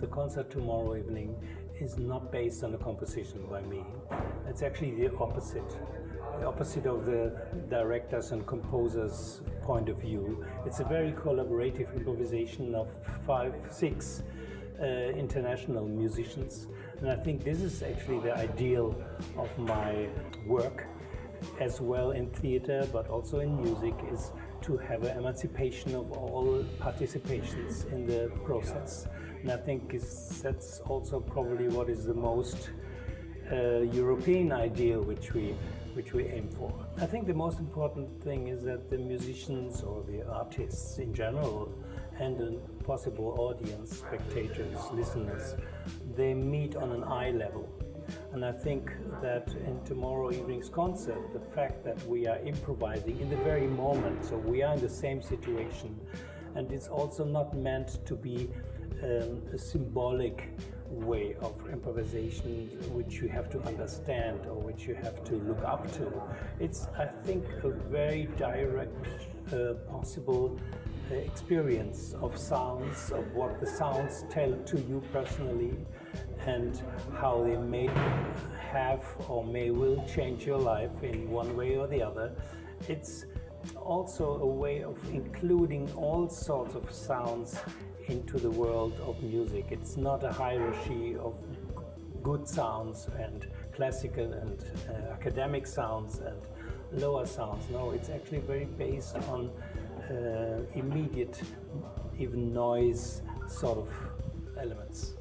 the concert tomorrow evening is not based on a composition by me. It's actually the opposite. The opposite of the directors and composers' point of view. It's a very collaborative improvisation of five, six uh, international musicians. And I think this is actually the ideal of my work as well in theater but also in music is to have an emancipation of all participations in the process. And I think that's also probably what is the most uh, European ideal which we which we aim for. I think the most important thing is that the musicians or the artists in general and the possible audience, spectators, listeners, they meet on an eye level. And I think that in tomorrow evening's concert, the fact that we are improvising in the very moment, so we are in the same situation, and it's also not meant to be um, a symbolic way of improvisation which you have to understand or which you have to look up to. It's, I think, a very direct uh, possible experience of sounds, of what the sounds tell to you personally and how they may have or may will change your life in one way or the other. It's also a way of including all sorts of sounds into the world of music. It's not a hierarchy of good sounds and classical and uh, academic sounds and lower sounds. No, it's actually very based on Uh, immediate, even noise sort of elements.